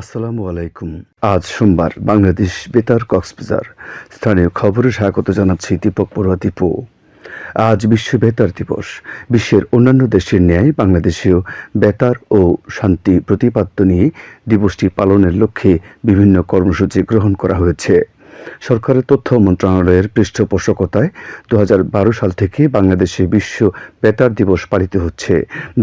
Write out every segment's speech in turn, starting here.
আসসালামু আলাইকুম। আজ সোমবার বাংলাদেশ বেতার কক্সবাজার। স্থানীয় খবরে স্বাগত জানাচ্ছি দীপক বড়ুয়া দীপু। আজ বিশ্ব বেতার দিবস। বিশ্বের অন্যান্য দেশের ন্যায় বাংলাদেশেও বেতার ও শান্তি প্রতিপাদ্য নিয়ে দিবসটি পালনের লক্ষ্যে বিভিন্ন কর্মসূচি গ্রহণ করা হয়েছে। সরকারের তথ্য মন্ত্রণালয়ের পৃষ্ঠপোষকতায় দু হাজার বারো সাল থেকে বাংলাদেশে বিশ্ব বেতার দিবস পালিত হচ্ছে,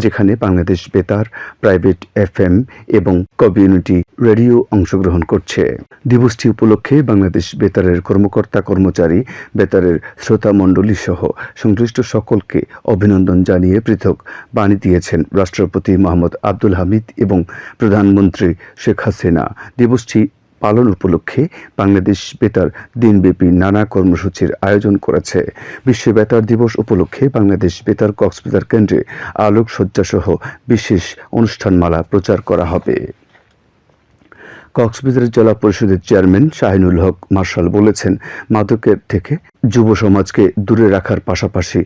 যেখানে বাংলাদেশ বেতার, প্রাইভেট এফএম এবং কমিউনিটি রেডিও অংশগ্রহণ করছে। দিবসটি উপলক্ষে বাংলাদেশ বেতারের কর্মকর্তা কর্মচারী, বেতারের শ্রোতা মণ্ডলী সহ সংশ্লিষ্ট সকলকে অভিনন্দন জানিয়ে পৃথক বাণী দিয়েছেন রাষ্ট্রপতি মোহাম্মদ আব্দুল হামিদ এবং প্রধানমন্ত্রী শেখ হাসিনা। দিবসটি পালন উপলক্ষে বাংলাদেশ বেতার দিনব্যাপী নানা কর্মসূচির আয়োজন করেছে। বিশ্ব বেতার দিবস উপলক্ষে বাংলাদেশ বেতার কক্সবাজার কেন্দ্রে আলোকসজ্জাসহ বিশেষ অনুষ্ঠানমালা প্রচার করা হবে। কক্সবাজার জেলা পরিষদের চেয়ারম্যান শাহিনুল হক মার্শাল বলেছেন, মাদকের থেকে যুব সমাজকে দূরে রাখার পাশাপাশি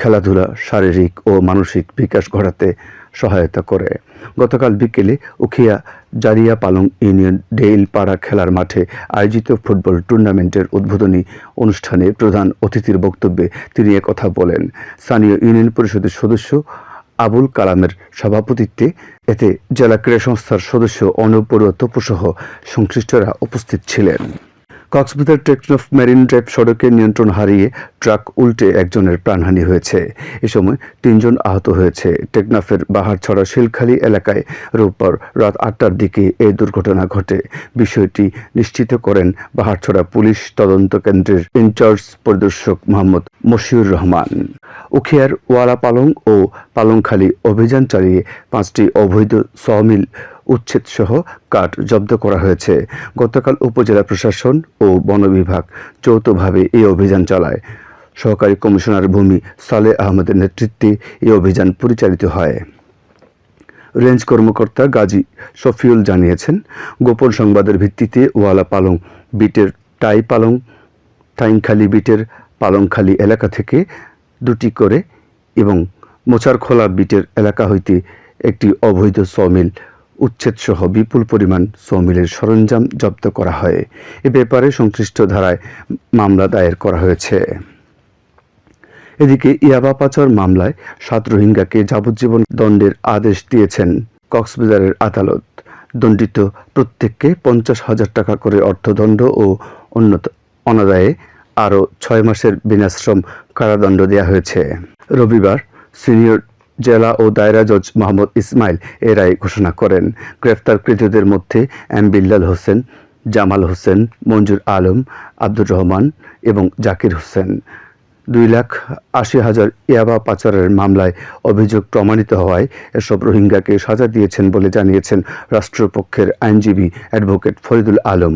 খেলাধুলা, শারীরিক ও মানসিক বিকাশ ঘটাতে সহায়তা করে। গতকাল বিকেলে উখিয়া জারিয়া পালং ইউনিয়ন ডেইল পাড়া খেলার মাঠে আয়োজিত ফুটবল টুর্নামেন্টের উদ্বোধনী অনুষ্ঠানে প্রধান অতিথির বক্তব্যে তিনি কথা বলেন। স্থানীয় ইউনিয়ন পরিষদের সদস্য আবুল কালামের সভাপতিত্বে এতে জেলা ক্রীড়া সংস্থার সদস্য বড়ুয়া তপুসহ সংশ্লিষ্টরা উপস্থিত ছিলেন। কক্সবাজার টেকনফ মেরিন ড্রাইভ সড়কে নিয়ন্ত্রণ হারিয়ে ট্রাক উল্টে একজনের প্রাণহানি হয়েছে। এ সময় তিনজন আহত হয়েছে। টেকনাফের বাহারছড়া শিলখালী এলাকায় রোববার রাত আটটার দিকে এই দুর্ঘটনা ঘটে। বিষয়টি নিশ্চিত করেন বাহারছড়া পুলিশ তদন্ত কেন্দ্রের ইনচার্জ পরিদর্শক মোহাম্মদ মশিউর রহমান। উখিয়ার ওয়ালা পালং ও পালংখালী অভিযান চালিয়ে পাঁচটি অবৈধ সমিল উচ্ছেদ সহ কাঠ জব্দ করা হয়েছে। গতকাল উপজেলা প্রশাসন ও বন বিভাগ যৌথভাবে এই অভিযান চালায়। সহকারী কমিশনার ভূমি সালে আহমেদের নেতৃত্বে এই অভিযান পরিচালিত হয়। রেঞ্জ কর্মকর্তা গাজী শফিউল জানিয়েছেন, গোপন সংবাদের ভিত্তিতে ওয়ালা পালং বিটের টাই পালং টাইংখালি বিটের পালংখালি এলাকা থেকে দুটি করে এবং মোচারখোলা বিটের এলাকা হইতে একটি অবৈধ সমিল উচ্ছেদসহ বিপুল পরিমাণ সমিলের সরঞ্জাম জব্দ করা হয়। এ ব্যাপারে সংশ্লিষ্ট ধারায় মামলা দায়ের করা হয়েছে। এদিকে ইয়াবা পাচার মামলায় সাত রোহিঙ্গাকে যাবজ্জীবন দণ্ডের আদেশ দিয়েছেন কক্সবাজারের আদালত। দণ্ডিত প্রত্যেককে পঞ্চাশ হাজার টাকা করে অর্থদণ্ড ও অন্যত, অনাদায়ে আরও ছয় মাসের বিনাশ্রম কারাদণ্ড দেওয়া হয়েছে। রবিবার সিনিয়র জেলা ও দায়রা জজ মোহাম্মদ ইসমাইল এ রায় ঘোষণা করেন। গ্রেফতারকৃতদের মধ্যে এম বিল্লাল হোসেন, জামাল হোসেন, মঞ্জুর আলম, আব্দুর রহমান এবং জাকির হোসেন। দুই লাখ আশি হাজার ইয়াবা পাচারের মামলায় অভিযোগ প্রমাণিত হওয়ায় এসব রোহিঙ্গাকে সাজা দিয়েছেন বলে জানিয়েছেন রাষ্ট্রপক্ষের আইনজীবী অ্যাডভোকেট ফরিদুল আলম।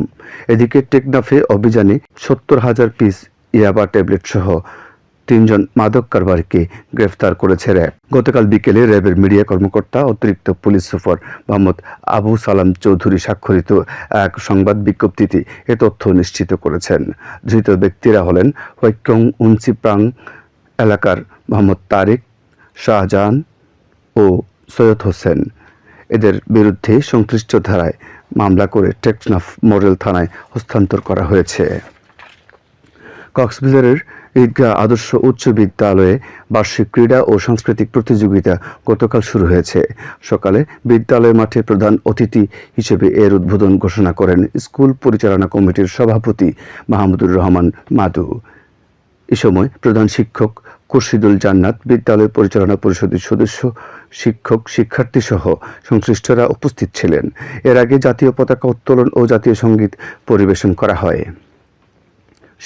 এদিকে টেকনাফে অভিযানে সত্তর হাজার পিস ইয়াবা ট্যাবলেট সহ তিনজন মাদক কারবারিকে গ্রেফতার করেছে র্যাব। গতকাল বিকেলে র্যাবের মিডিয়া কর্মকর্তা, অতিরিক্ত পুলিশ সুপার মোহাম্মদ আবু সালাম চৌধুরী স্বাক্ষরিত এক সংবাদ বিজ্ঞপ্তিতে এ তথ্য নিশ্চিত করেছেন। ধৃত ব্যক্তিরা হলেন হৈক্যং উনসিপ্রাং এলাকার মোহাম্মদ তারেক শাহজাহান ও সৈয়দ হোসেন। এদের বিরুদ্ধে সংশ্লিষ্ট ধারায় মামলা করে টেকনাফ মডেল থানায় হস্তান্তর করা হয়েছে। কক্সবাজারের ঈদগাহ আদর্শ উচ্চ বিদ্যালয়ে বার্ষিক ক্রীড়া ও সাংস্কৃতিক প্রতিযোগিতা গতকাল শুরু হয়েছে। সকালে বিদ্যালয় মাঠে প্রধান অতিথি হিসেবে এর উদ্বোধন ঘোষণা করেন স্কুল পরিচালনা কমিটির সভাপতি মাহমুদুর রহমান মাদু। এ সময় প্রধান শিক্ষক খুরশিদুল জান্নাত, বিদ্যালয় পরিচালনা পরিষদের সদস্য, শিক্ষক শিক্ষার্থী সহ সংশ্লিষ্টরা উপস্থিত ছিলেন। এর আগে জাতীয় পতাকা উত্তোলন ও জাতীয় সংগীত পরিবেশন করা হয়।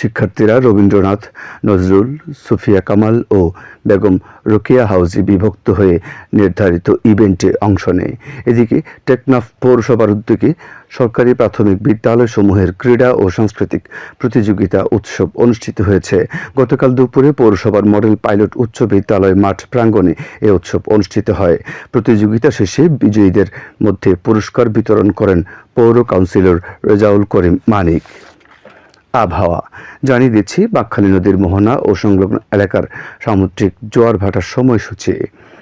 শিক্ষার্থীরা রবীন্দ্রনাথ, নজরুল, সুফিয়া কামাল ও বেগম রোকেয়া হাউসে বিভক্ত হয়ে নির্ধারিত ইভেন্টে অংশ নেয়। এদিকে টেকনাফ পৌরসভার উদ্যোগে সরকারি প্রাথমিক বিদ্যালয়সমূহের ক্রীড়া ও সাংস্কৃতিক প্রতিযোগিতা উৎসব অনুষ্ঠিত হয়েছে। গতকাল দুপুরে পৌরসভার মডেল পাইলট উচ্চ বিদ্যালয় মাঠ প্রাঙ্গণে এ উৎসব অনুষ্ঠিত হয়। প্রতিযোগিতা শেষে বিজয়ীদের মধ্যে পুরস্কার বিতরণ করেন পৌর কাউন্সিলর রেজাউল করিম মানিক। আবহাওয়া। জানিয়ে দিচ্ছি, বাকখালী নদীর মোহনা ও সংলগ্ন এলাকার সামুদ্রিক জোয়ার ভাটার সময়সূচি।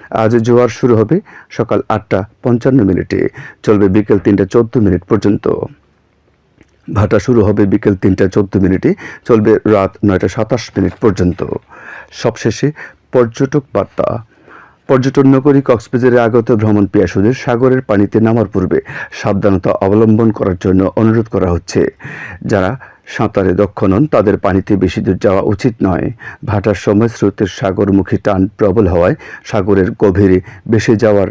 আজ জোয়ার শুরু হবে সকাল আটটা পঞ্চান্ন মিনিটে। চলবে বিকেল তিনটা চোদ্দ মিনিট পর্যন্ত। ভাটা শুরু হবে বিকেল তিনটা চোদ্দ মিনিটে, চলবে রাত নয়টা সাতাশ মিনিট পর্যন্ত। সবশেষে পর্যটক বার্তা। পর্যটন নগরী কক্সবাজারে আগত ভ্রমণ পিয়াসুদের সাগরের পানিতে নামার পূর্বে সাবধানতা অবলম্বন করার জন্য অনুরোধ করা হচ্ছে। যারা সাঁতারে দক্ষ নন, তাদের পানিতে বেশি দূর যাওয়া উচিত নয়। ভাটার সময় স্রোতের সাগরমুখী টান প্রবল হওয়ায় সাগরের গভীরে ভেসে যাওয়ার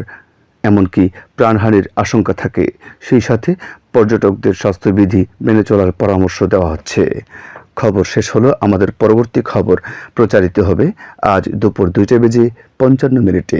এমনকি প্রাণহানির আশঙ্কা থাকে। সেই সাথে পর্যটকদের স্বাস্থ্যবিধি মেনে চলার পরামর্শ দেওয়া হচ্ছে। খবর শেষ হলো। আমাদের পরবর্তী খবর প্রচারিত হবে আজ দুপুর দুইটা বেজে পঞ্চান্ন মিনিটে।